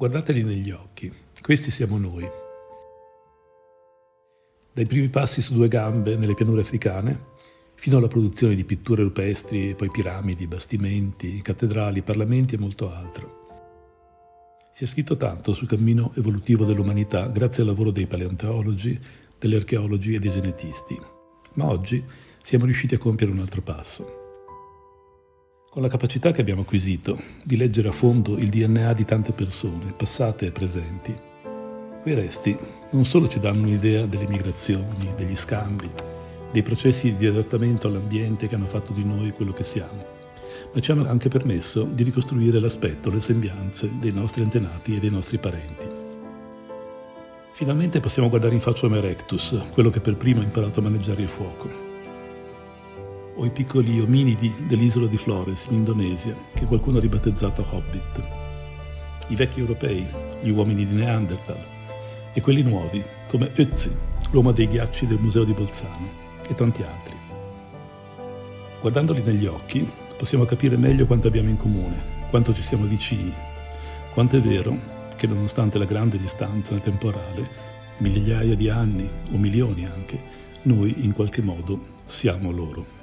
Guardateli negli occhi, questi siamo noi. Dai primi passi su due gambe nelle pianure africane, fino alla produzione di pitture rupestri, poi piramidi, bastimenti, cattedrali, parlamenti e molto altro. Si è scritto tanto sul cammino evolutivo dell'umanità grazie al lavoro dei paleontologi, degli archeologi e dei genetisti, ma oggi siamo riusciti a compiere un altro passo. Con la capacità che abbiamo acquisito di leggere a fondo il DNA di tante persone, passate e presenti, quei resti non solo ci danno un'idea delle migrazioni, degli scambi, dei processi di adattamento all'ambiente che hanno fatto di noi quello che siamo, ma ci hanno anche permesso di ricostruire l'aspetto, le sembianze dei nostri antenati e dei nostri parenti. Finalmente possiamo guardare in faccia Homo erectus, quello che per primo ha imparato a maneggiare il fuoco, o i piccoli ominidi dell'isola di Flores in Indonesia, che qualcuno ha ribattezzato Hobbit, i vecchi europei, gli uomini di Neanderthal, e quelli nuovi, come Ötzi, l'uomo dei ghiacci del Museo di Bolzano, e tanti altri. Guardandoli negli occhi, possiamo capire meglio quanto abbiamo in comune, quanto ci siamo vicini, quanto è vero che nonostante la grande distanza temporale, migliaia di anni o milioni anche, noi in qualche modo siamo loro.